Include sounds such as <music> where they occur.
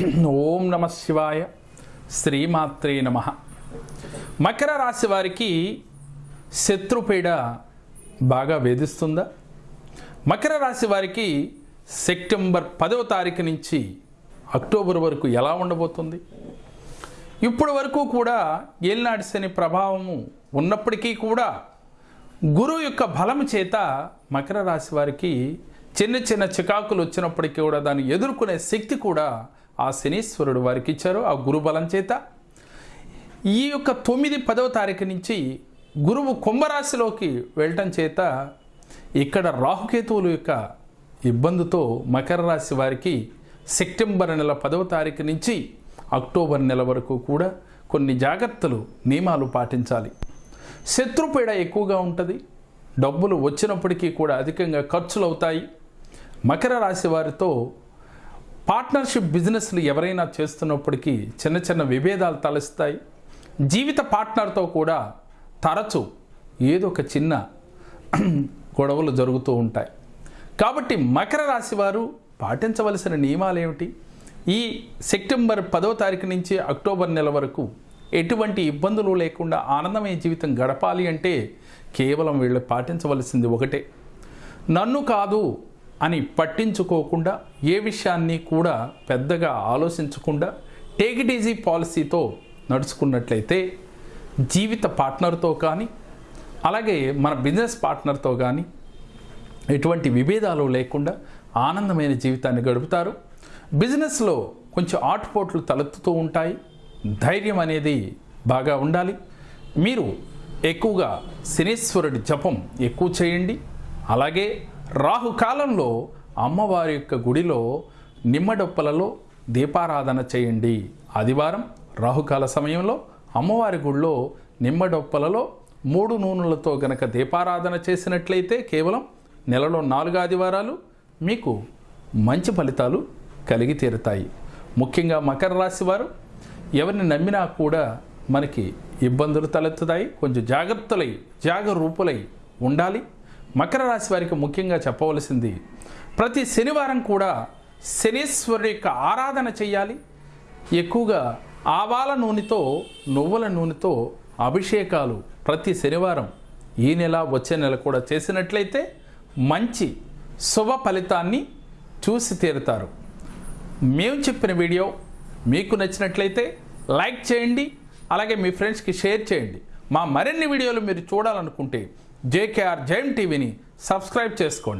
<clears throat> ఓం నమ శివాయ శ్రీమాత్రే నమ. మకర రాశి వారికి శత్రుపీడ బాగా వేధిస్తుందా? మకర రాశి వారికి సెప్టెంబర్ పదవ తారీఖు నుంచి అక్టోబర్ వరకు ఎలా ఉండబోతుంది? ఇప్పటి వరకు కూడా ఏలినాటి శని ప్రభావము ఉన్నప్పటికీ కూడా గురువు యొక్క బలము చేత మకర రాశి వారికి చిన్న చిన్న చికాకులు వచ్చినప్పటికీ కూడా దాన్ని ఎదుర్కొనే శక్తి కూడా ఆ శనీశ్వరుడు వారికి ఇచ్చారు ఆ గురు బలం చేత. ఈ యొక్క తొమ్మిది పదవ తారీఖు నుంచి గురువు కుంభరాశిలోకి వెళ్ళటం చేత ఇక్కడ రాహుకేతువుల యొక్క ఇబ్బందితో మకర రాశి వారికి సెప్టెంబర్ నెల పదవ తారీఖు నుంచి అక్టోబర్ నెల వరకు కూడా కొన్ని జాగ్రత్తలు నియమాలు పాటించాలి. శత్రుపీడ ఎక్కువగా ఉంటుంది. డబ్బులు వచ్చినప్పటికీ కూడా అధికంగా ఖర్చులు అవుతాయి మకర రాశి వారితో పార్ట్నర్షిప్ బిజినెస్లు ఎవరైనా చేస్తున్నప్పటికీ చిన్న చిన్న విభేదాలు తలస్తాయి. జీవిత పార్ట్నర్తో కూడా తరచు ఏదో ఒక చిన్న <clears throat> గొడవలు జరుగుతూ ఉంటాయి. కాబట్టి మకర రాశి వారు పాటించవలసిన నియమాలు ఏమిటి ఈ సెప్టెంబర్ పదో తారీఖు నుంచి అక్టోబర్ నెల వరకు ఎటువంటి ఇబ్బందులు లేకుండా ఆనందమైన జీవితం గడపాలి అంటే కేవలం వీళ్ళు పాటించవలసింది ఒకటే. నన్ను కాదు అని పట్టించుకోకుండా ఏ విషయాన్ని కూడా పెద్దగా ఆలోచించకుండా టేక్ ఇట్ ఈజీ పాలసీతో నడుచుకున్నట్లయితే జీవిత పార్ట్నర్తో కానీ అలాగే మన బిజినెస్ పార్ట్నర్తో కానీ ఎటువంటి విభేదాలు లేకుండా ఆనందమైన జీవితాన్ని గడుపుతారు. బిజినెస్లో కొంచెం ఆటుపోట్లు తలెత్తుతూ ఉంటాయి. ధైర్యం అనేది బాగా ఉండాలి. మీరు ఎక్కువగా శనీశ్వరుడి జపం ఎక్కువ చేయండి. అలాగే రాహుకాలంలో అమ్మవారి యొక్క గుడిలో నిమ్మడొప్పలలో దీపారాధన చేయండి. ఆదివారం రాహుకాల సమయంలో అమ్మవారి గుడిలో నిమ్మడొప్పలలో మూడు నూనెలతో గనక దీపారాధన చేసినట్లయితే కేవలం నెలలో నాలుగు ఆదివారాలు మీకు మంచి ఫలితాలు కలిగి తీరుతాయి. ముఖ్యంగా మకర రాశి వారు ఎవరిని నమ్మినా కూడా మనకి ఇబ్బందులు తలెత్తుతాయి. కొంచెం జాగ్రత్తలై జాగరూపులై ఉండాలి. మకర రాశి వారికి ముఖ్యంగా చెప్పవలసింది ప్రతి శనివారం కూడా శనీశ్వరుడు యొక్క ఆరాధన చేయాలి. ఎక్కువగా ఆవాల నూనెతో నువ్వుల నూనెతో అభిషేకాలు ప్రతి శనివారం. ఈ నెల వచ్చే నెల కూడా చేసినట్లయితే మంచి శుభ ఫలితాన్ని చూసి తీరుతారు. మేము చెప్పిన వీడియో మీకు నచ్చినట్లయితే లైక్ చేయండి అలాగే మీ ఫ్రెండ్స్కి షేర్ చేయండి. మా మరిన్ని వీడియోలు మీరు చూడాలనుకుంటే జేకేఆర్ జైమ్ టీవీని సబ్స్క్రైబ్ చేసుకోండి.